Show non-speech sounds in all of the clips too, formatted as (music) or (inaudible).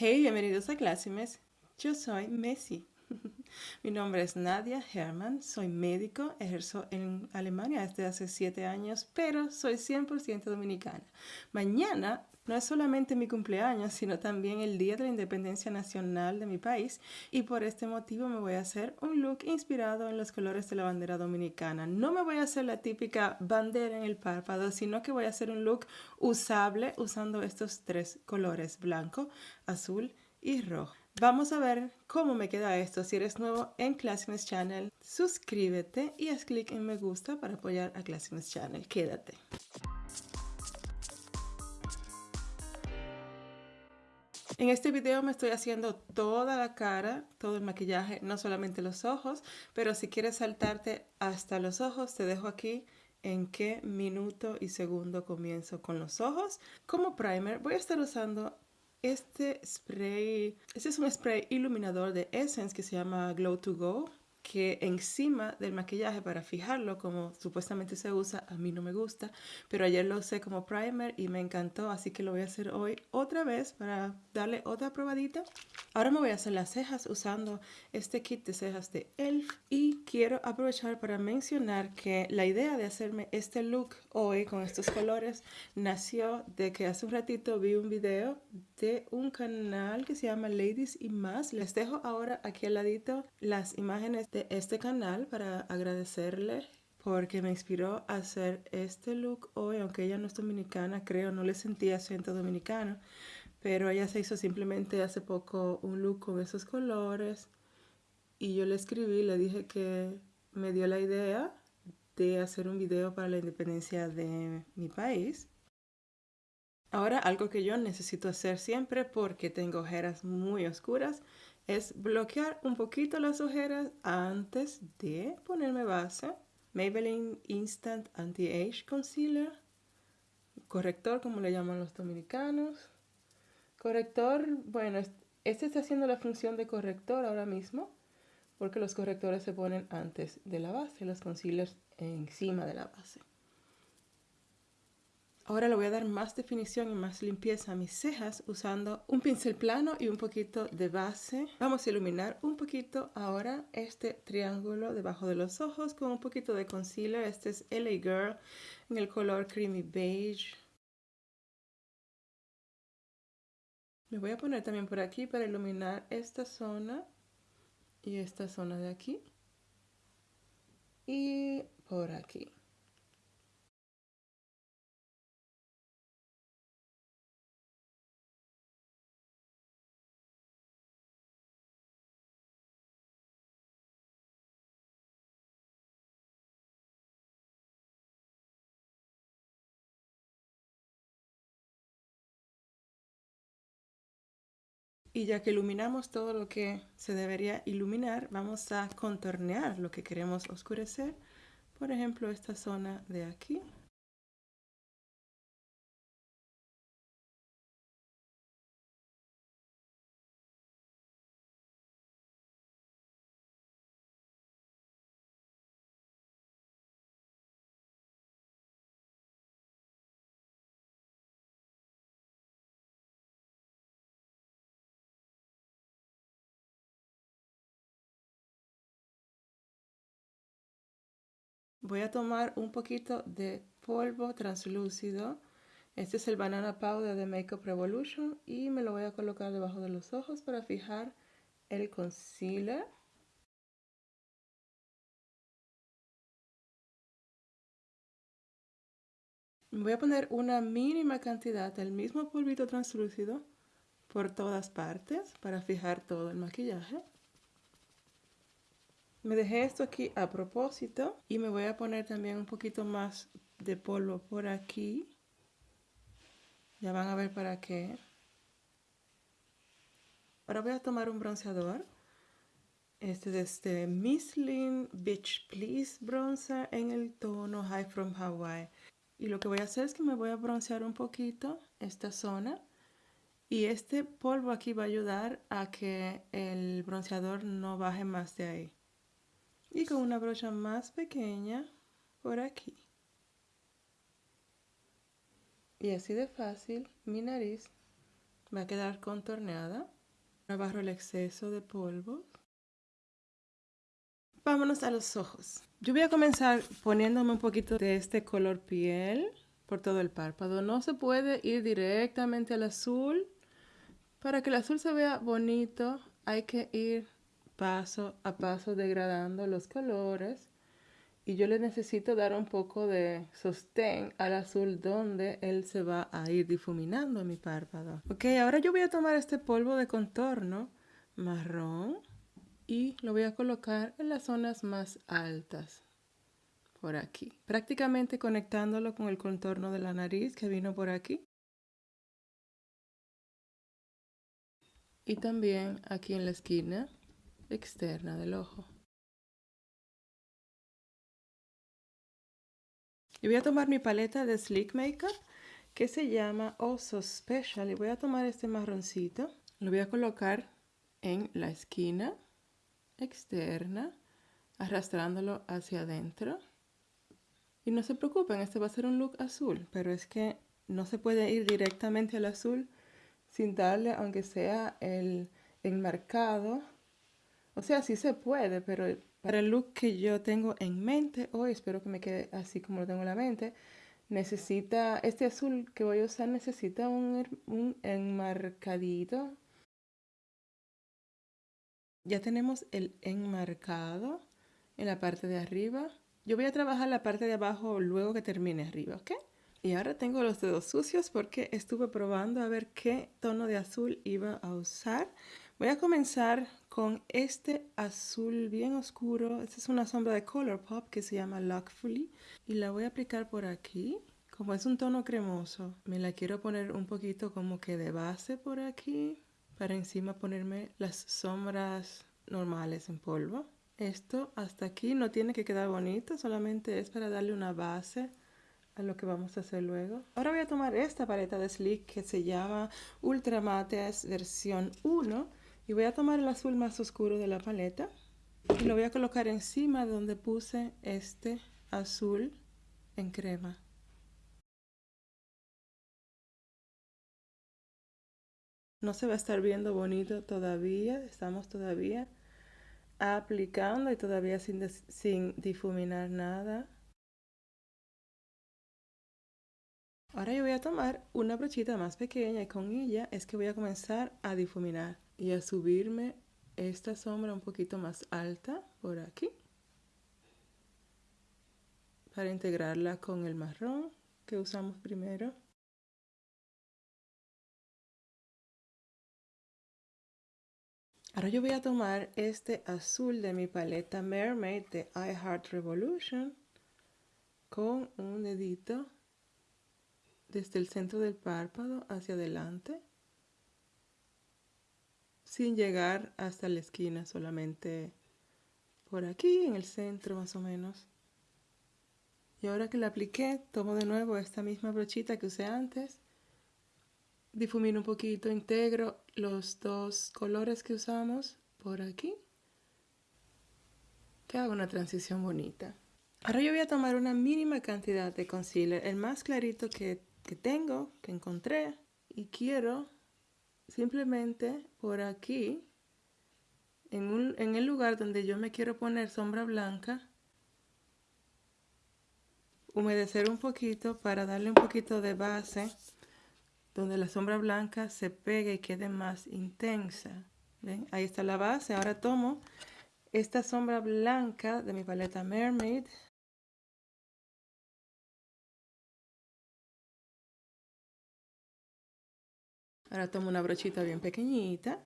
Hey, bienvenidos a Clásimes. Yo soy Messi. (laughs) Mi nombre es Nadia Herman, soy médico, ejerzo en Alemania desde hace siete años, pero soy 100% dominicana. Mañana no es solamente mi cumpleaños, sino también el Día de la Independencia Nacional de mi país y por este motivo me voy a hacer un look inspirado en los colores de la bandera dominicana. No me voy a hacer la típica bandera en el párpado, sino que voy a hacer un look usable usando estos tres colores, blanco, azul y rojo. Vamos a ver cómo me queda esto. Si eres nuevo en Classicness Channel, suscríbete y haz clic en me gusta para apoyar a Classicness Channel. Quédate. En este video me estoy haciendo toda la cara, todo el maquillaje, no solamente los ojos, pero si quieres saltarte hasta los ojos, te dejo aquí en qué minuto y segundo comienzo con los ojos. Como primer voy a estar usando este spray, este es un spray iluminador de Essence que se llama Glow to Go que encima del maquillaje para fijarlo como supuestamente se usa, a mí no me gusta, pero ayer lo usé como primer y me encantó, así que lo voy a hacer hoy otra vez para darle otra probadita. Ahora me voy a hacer las cejas usando este kit de cejas de ELF y quiero aprovechar para mencionar que la idea de hacerme este look hoy con estos colores nació de que hace un ratito vi un video de un canal que se llama Ladies y Más. Les dejo ahora aquí al ladito las imágenes de este canal para agradecerle porque me inspiró a hacer este look hoy, aunque ella no es dominicana, creo, no le sentía acento dominicano, pero ella se hizo simplemente hace poco un look con esos colores y yo le escribí, le dije que me dio la idea de hacer un video para la independencia de mi país. Ahora algo que yo necesito hacer siempre porque tengo ojeras muy oscuras es bloquear un poquito las ojeras antes de ponerme base. Maybelline Instant Anti-Age Concealer. Corrector, como le llaman los dominicanos. Corrector, bueno, este está haciendo la función de corrector ahora mismo porque los correctores se ponen antes de la base, los concealers encima de la base. Ahora le voy a dar más definición y más limpieza a mis cejas usando un pincel plano y un poquito de base. Vamos a iluminar un poquito ahora este triángulo debajo de los ojos con un poquito de concealer. Este es LA Girl en el color Creamy Beige. Me voy a poner también por aquí para iluminar esta zona y esta zona de aquí. Y por aquí. Y ya que iluminamos todo lo que se debería iluminar, vamos a contornear lo que queremos oscurecer. Por ejemplo, esta zona de aquí. Voy a tomar un poquito de polvo translúcido. Este es el Banana Powder de Makeup Revolution y me lo voy a colocar debajo de los ojos para fijar el concealer. Voy a poner una mínima cantidad del mismo polvito translúcido por todas partes para fijar todo el maquillaje. Me dejé esto aquí a propósito y me voy a poner también un poquito más de polvo por aquí. Ya van a ver para qué. Ahora voy a tomar un bronceador. Este es este Mislin Beach Please Bronzer en el tono High from Hawaii. Y lo que voy a hacer es que me voy a broncear un poquito esta zona. Y este polvo aquí va a ayudar a que el bronceador no baje más de ahí y con una brocha más pequeña por aquí. Y así de fácil mi nariz Va a quedar contorneada. Barro el exceso de polvo. Vámonos a los ojos. Yo voy a comenzar poniéndome un poquito de este color piel por todo el párpado. No se puede ir directamente al azul. Para que el azul se vea bonito, hay que ir paso a paso degradando los colores. Y yo le necesito dar un poco de sostén al azul donde él se va a ir difuminando mi párpado. Ok, ahora yo voy a tomar este polvo de contorno marrón y lo voy a colocar en las zonas más altas por aquí, prácticamente conectándolo con el contorno de la nariz que vino por aquí. Y también aquí en la esquina externa del ojo. Y voy a tomar mi paleta de Sleek Makeup que se llama Oso Special y voy a tomar este marroncito, lo voy a colocar en la esquina externa, arrastrándolo hacia adentro. Y no se preocupen, este va a ser un look azul, pero es que no se puede ir directamente al azul sin darle, aunque sea el enmarcado. O sea, sí se puede, pero para el look que yo tengo en mente hoy, espero que me quede así como lo tengo en la mente, necesita, este azul que voy a usar necesita un, un enmarcadito. Ya tenemos el enmarcado en la parte de arriba. Yo voy a trabajar la parte de abajo luego que termine arriba, ¿ok? Y ahora tengo los dedos sucios porque estuve probando a ver qué tono de azul iba a usar. Voy a comenzar con este azul bien oscuro. Esta es una sombra de Colourpop que se llama Lockfully. Y la voy a aplicar por aquí. Como es un tono cremoso, me la quiero poner un poquito como que de base por aquí. Para encima ponerme las sombras normales en polvo. Esto hasta aquí no tiene que quedar bonito, solamente es para darle una base a lo que vamos a hacer luego. Ahora voy a tomar esta paleta de Sleek que se llama Ultra Mates versión 1 y voy a tomar el azul más oscuro de la paleta y lo voy a colocar encima donde puse este azul en crema. No se va a estar viendo bonito todavía, estamos todavía aplicando y todavía sin, sin difuminar nada. Ahora yo voy a tomar una brochita más pequeña y con ella es que voy a comenzar a difuminar y a subirme esta sombra un poquito más alta por aquí para integrarla con el marrón que usamos primero. Ahora yo voy a tomar este azul de mi paleta Mermaid de I Heart Revolution con un dedito desde el centro del párpado hacia adelante sin llegar hasta la esquina, solamente por aquí en el centro más o menos. Y ahora que la apliqué, tomo de nuevo esta misma brochita que usé antes difumino un poquito, integro los dos colores que usamos por aquí. Que haga una transición bonita. Ahora yo voy a tomar una mínima cantidad de concealer, el más clarito que, que tengo, que encontré. Y quiero simplemente por aquí, en, un, en el lugar donde yo me quiero poner sombra blanca, humedecer un poquito para darle un poquito de base donde la sombra blanca se pegue y quede más intensa. ¿Ven? Ahí está la base. Ahora tomo esta sombra blanca de mi paleta Mermaid. Ahora tomo una brochita bien pequeñita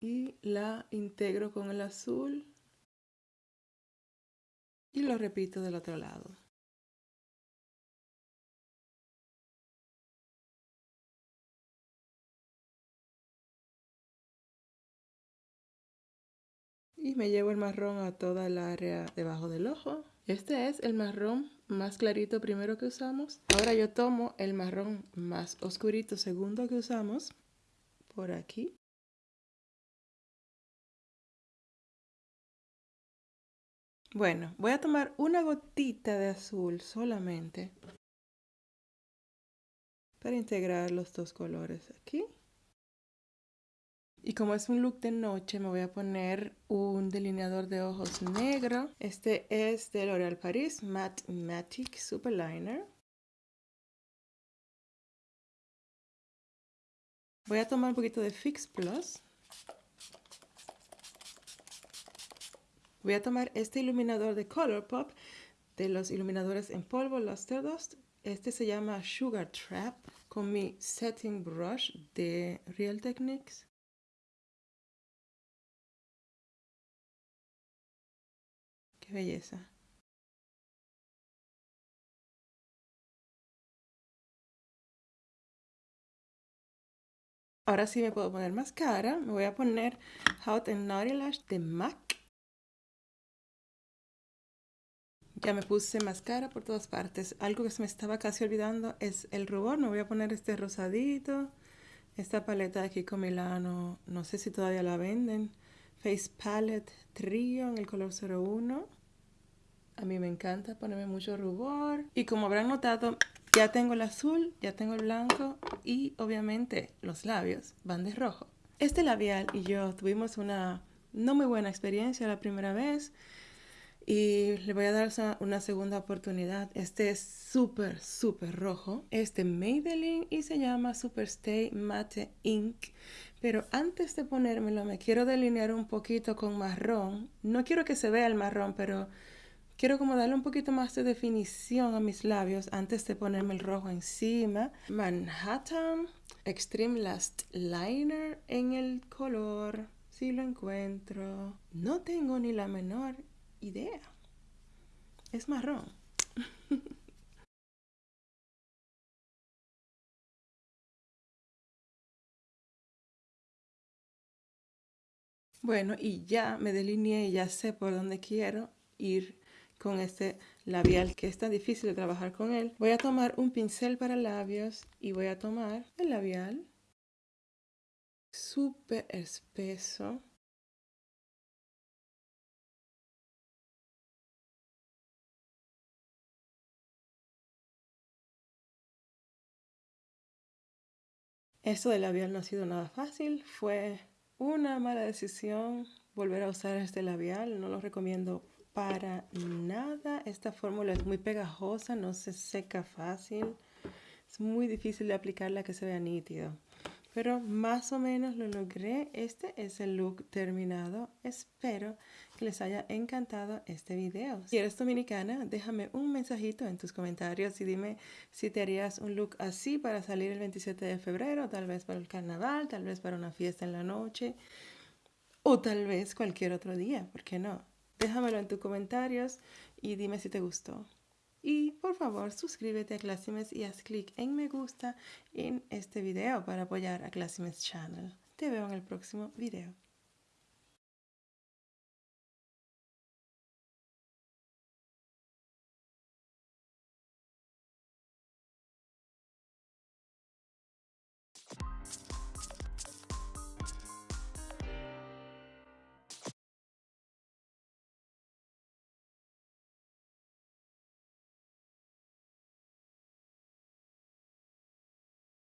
y la integro con el azul y lo repito del otro lado. y me llevo el marrón a toda el área debajo del ojo. Este es el marrón más clarito primero que usamos. Ahora yo tomo el marrón más oscurito segundo que usamos por aquí. Bueno, voy a tomar una gotita de azul solamente. para integrar los dos colores aquí. Y como es un look de noche, me voy a poner un delineador de ojos negro. Este es de L'Oréal Paris Matte Matic Super Liner. Voy a tomar un poquito de Fix Plus. Voy a tomar este iluminador de Colourpop de los iluminadores en polvo Luster Dust. Este se llama Sugar Trap con mi setting brush de Real Techniques. Belleza. Ahora sí me puedo poner máscara. Me voy a poner Hot and Naughty Lash de MAC. Ya me puse máscara por todas partes. Algo que se me estaba casi olvidando es el rubor. Me voy a poner este rosadito. Esta paleta de con Milano, no sé si todavía la venden. Face Palette Trio en el color 01. A mí me encanta ponerme mucho rubor. Y como habrán notado, ya tengo el azul, ya tengo el blanco y obviamente los labios van de rojo. Este labial y yo tuvimos una no muy buena experiencia la primera vez y le voy a dar una segunda oportunidad. Este es súper, súper rojo. Este Maybelline y se llama Superstay Matte Ink. Pero antes de ponérmelo me quiero delinear un poquito con marrón. No quiero que se vea el marrón, pero quiero como darle un poquito más de definición a mis labios antes de ponerme el rojo encima. Manhattan Extreme Last Liner en el color. Si lo encuentro. No tengo ni la menor idea. Es marrón. (laughs) bueno, y ya me delineé y ya sé por dónde quiero ir con este labial que está difícil de trabajar con él. Voy a tomar un pincel para labios y voy a tomar el labial. Súper espeso. Esto del labial no ha sido nada fácil, fue una mala decisión volver a usar este labial, no lo recomiendo para nada. Esta fórmula es muy pegajosa, no se seca fácil, es muy difícil de aplicarla que se vea nítido. Pero más o menos lo logré. Este es el look terminado. Espero que les haya encantado este video. Si eres dominicana, déjame un mensajito en tus comentarios y dime si te harías un look así para salir el 27 de febrero, tal vez para el carnaval, tal vez para una fiesta en la noche o tal vez cualquier otro día, ¿por qué no? Déjamelo en tus comentarios y dime si te gustó. Y por favor suscríbete a Classimes y haz clic en me gusta en este video para apoyar a Classimes Channel. Te veo en el próximo video.